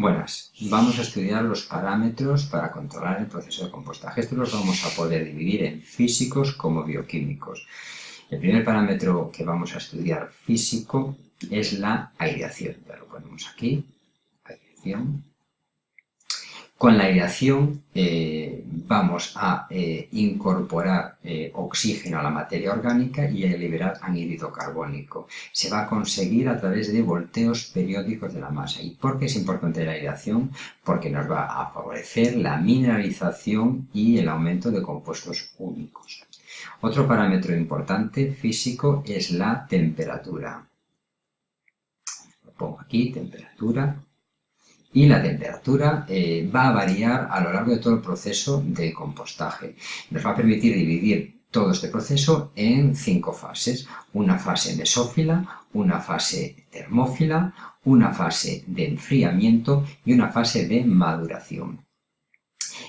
Buenas, vamos a estudiar los parámetros para controlar el proceso de compostaje. Estos los vamos a poder dividir en físicos como bioquímicos. El primer parámetro que vamos a estudiar físico es la aireación. Ya lo ponemos aquí, aireación. Con la aireación eh, vamos a eh, incorporar eh, oxígeno a la materia orgánica y a liberar anhídrido carbónico. Se va a conseguir a través de volteos periódicos de la masa. ¿Y por qué es importante la aireación? Porque nos va a favorecer la mineralización y el aumento de compuestos únicos. Otro parámetro importante físico es la temperatura. Lo pongo aquí, temperatura y la temperatura eh, va a variar a lo largo de todo el proceso de compostaje. Nos va a permitir dividir todo este proceso en cinco fases. Una fase mesófila, una fase termófila, una fase de enfriamiento y una fase de maduración.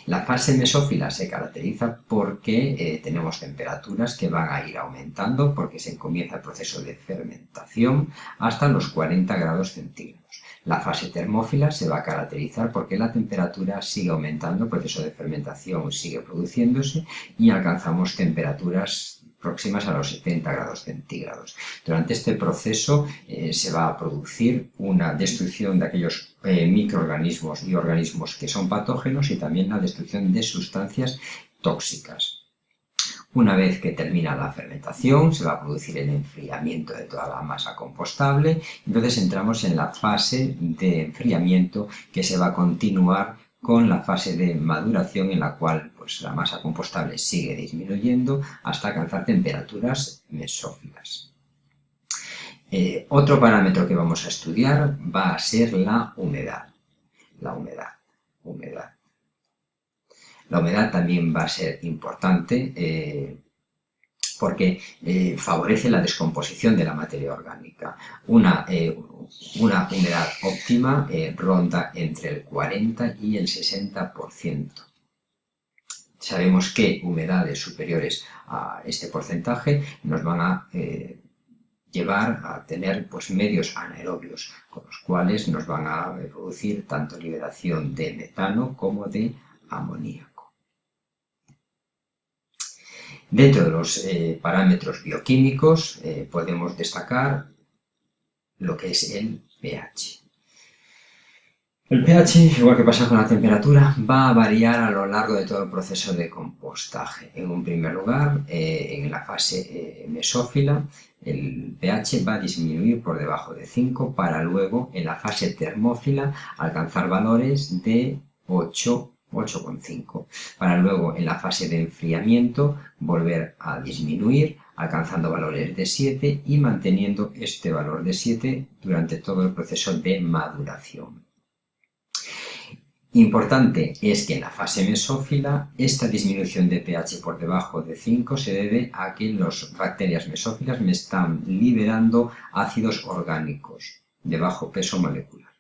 La fase mesófila se caracteriza porque eh, tenemos temperaturas que van a ir aumentando porque se comienza el proceso de fermentación hasta los 40 grados centígrados. La fase termófila se va a caracterizar porque la temperatura sigue aumentando, el proceso de fermentación sigue produciéndose y alcanzamos temperaturas próximas a los 70 grados centígrados. Durante este proceso eh, se va a producir una destrucción de aquellos eh, microorganismos y organismos que son patógenos y también la destrucción de sustancias tóxicas. Una vez que termina la fermentación, se va a producir el enfriamiento de toda la masa compostable, entonces entramos en la fase de enfriamiento que se va a continuar con la fase de maduración en la cual pues, la masa compostable sigue disminuyendo hasta alcanzar temperaturas mesófilas. Eh, otro parámetro que vamos a estudiar va a ser la humedad. La humedad, humedad. La humedad también va a ser importante eh, porque eh, favorece la descomposición de la materia orgánica. Una, eh, una humedad óptima ronda entre el 40 y el 60%. Sabemos que humedades superiores a este porcentaje nos van a llevar a tener pues, medios anaerobios, con los cuales nos van a producir tanto liberación de metano como de amoníaco. Dentro de los eh, parámetros bioquímicos eh, podemos destacar lo que es el pH. El pH, igual que pasa con la temperatura, va a variar a lo largo de todo el proceso de compostaje. En un primer lugar, eh, en la fase mesófila, el pH va a disminuir por debajo de 5 para luego, en la fase termófila, alcanzar valores de 8 8,5, para luego en la fase de enfriamiento volver a disminuir, alcanzando valores de 7 y manteniendo este valor de 7 durante todo el proceso de maduración. Importante es que en la fase mesófila esta disminución de pH por debajo de 5 se debe a que las bacterias mesófilas me están liberando ácidos orgánicos de bajo peso molecular.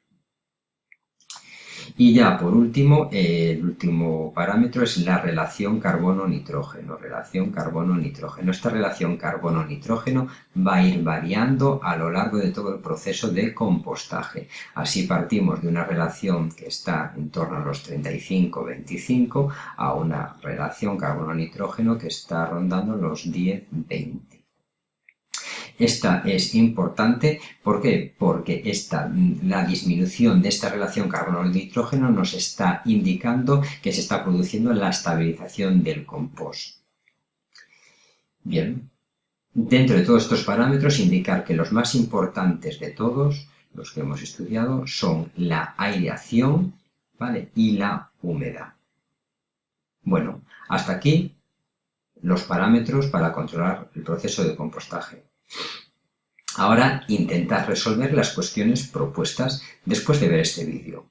Y ya por último, el último parámetro es la relación carbono-nitrógeno. Relación carbono-nitrógeno. Esta relación carbono-nitrógeno va a ir variando a lo largo de todo el proceso de compostaje. Así partimos de una relación que está en torno a los 35-25 a una relación carbono-nitrógeno que está rondando los 10-20. Esta es importante, ¿por qué? Porque esta, la disminución de esta relación carbono-nitrógeno nos está indicando que se está produciendo la estabilización del compost. Bien, dentro de todos estos parámetros indicar que los más importantes de todos, los que hemos estudiado, son la aireación ¿vale? y la humedad. Bueno, hasta aquí los parámetros para controlar el proceso de compostaje. Ahora intentad resolver las cuestiones propuestas después de ver este vídeo.